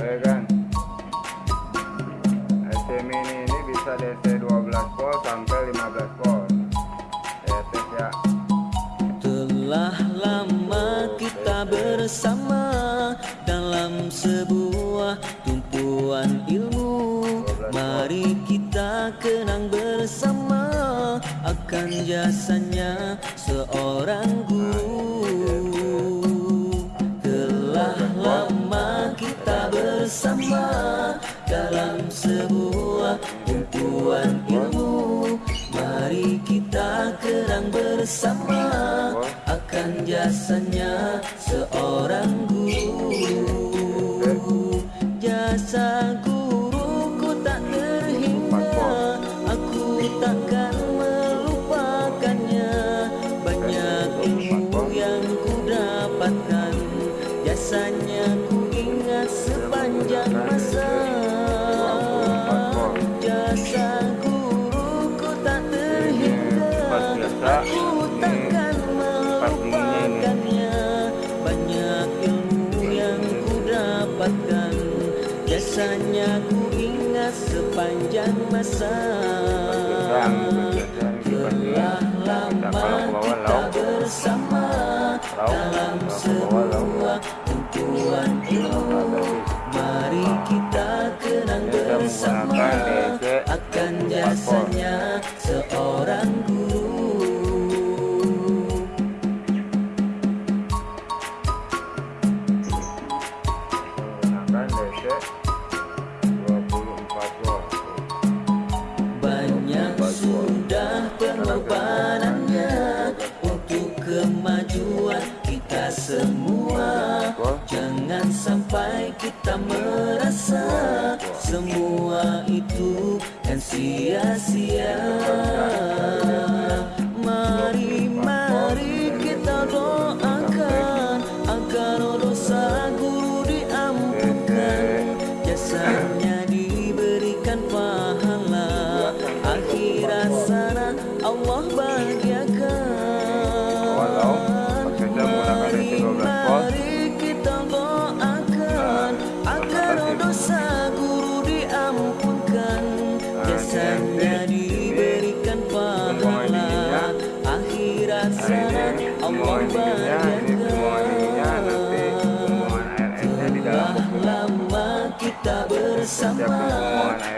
ya kan AC mini ini bisa DC 12 volt sampai 15 volt. Ya tes ya. Telah lama kita bersama dalam sebuah tumpuan ilmu. Mari kita kenang bersama akan jasanya seorang guru jasanya seorang guru. Jasa guruku tak terhingga Aku takkan melupakannya. Banyak ilmu yang ku dapatkan. Jasanya ku ingat sepanjang masa Jasanya ku ingat sepanjang masa. Telah lama kita bersama Dalam sebuah tumpuan ilmu. Mari kita kenang bersama. Akan jasanya kemajuan kita semua. Jangan sampai kita merasa Semua itu kan sia-sia. Mari, mari kita doakan Allah pembuangan ininya ini pembuangan ininya nanti pembuangan RS nya di dalam kita bersama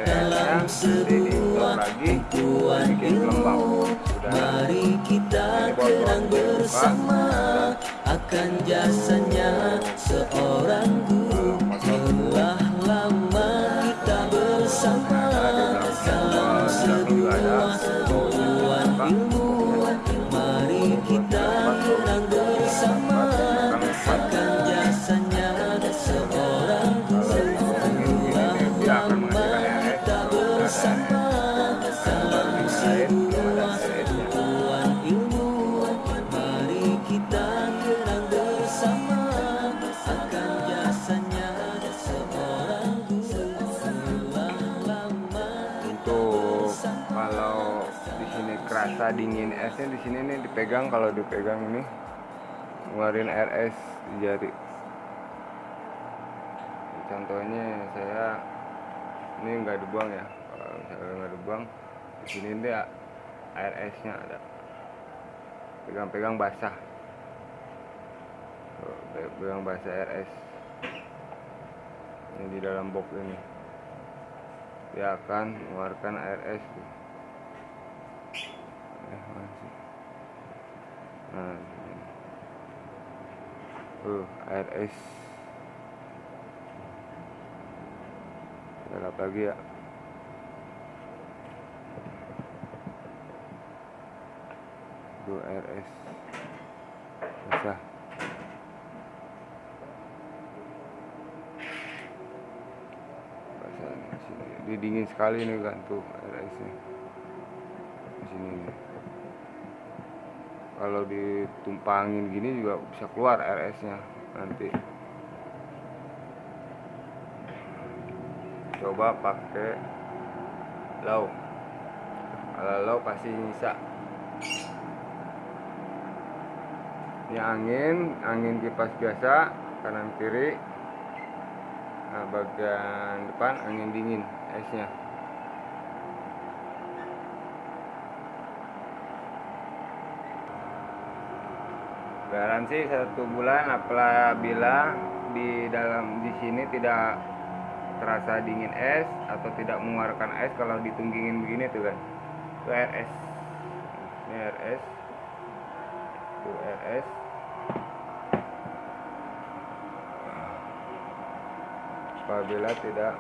dalam sebuah tumpuan ilmu Mari kita kenang bersama akan jasanya seorang guru. Telah lama kita bersama dalam sebuah ilmu Mari kita dingin esnya di sini nih dipegang kalau dipegang ini ngeluarin RS di jari. Contohnya saya ini nggak dibuang ya kalau misalnya nggak dibuang di sini dia RS nya ada. Pegang-pegang basah. Pegang basah RS ini di dalam box ini. Dia akan mengeluarkan RS tuh. air es gelap lagi ya. Dua RS basah basah ini dingin sekali nih kan tuh air esnya Kalau ditumpangin gini juga bisa keluar RS nya nanti. Coba pakai low. Kalau low pasti nyisa. Ini angin, angin kipas biasa kanan kiri. nah bagian depan angin dingin esnya garansi satu bulan apabila di dalam di sini tidak terasa dingin es atau tidak mengeluarkan es kalau ditunggingin begini tuh kan. Itu RS ini RS itu RS apabila tidak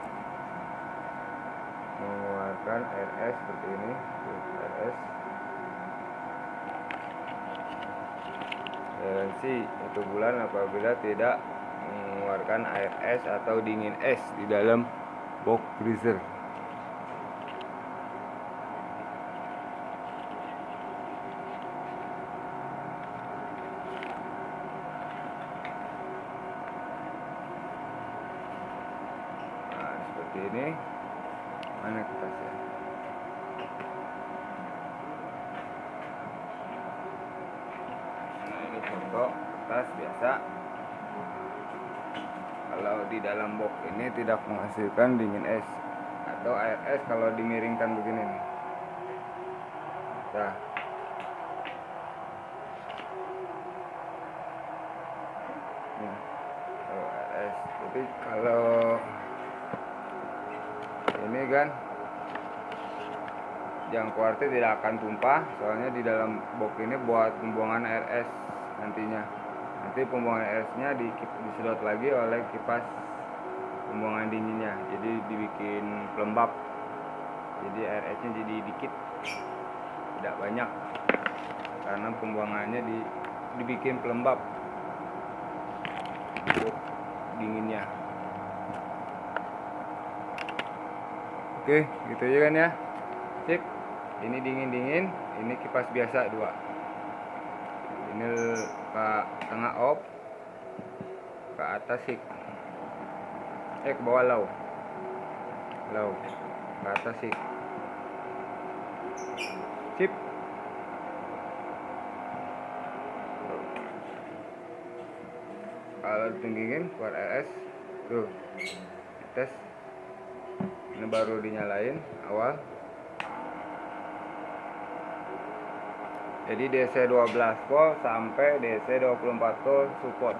mengeluarkan RS seperti ini RS garansi satu bulan apabila tidak mengeluarkan air es atau dingin es di dalam box freezer. Nah seperti ini. Mana kertasnya foto kertas biasa. Kalau di dalam box ini tidak menghasilkan dingin es. Atau air es kalau dimiringkan begini nih. Nah. Nih, kalau jadi kalau ini kan jangkauan tidak akan tumpah. Soalnya di dalam box ini buat pembuangan es nantinya. Nanti pembuangan air esnya di, disedot lagi oleh kipas pembuangan dinginnya. Jadi dibikin pelembab. Jadi air esnya jadi dikit. Tidak banyak. Karena pembuangannya di, dibikin pelembab. Untuk dinginnya. Oke gitu aja kan ya? Sip. Ini dingin dingin ini kipas biasa dua ini ke tengah off ke atas sik eh ke bawah low low ke atas sik sip. Kalau ditunggingin keluar RS tuh tes. Ini baru dinyalain awal jadi DC 12 volt sampai DC 24 volt support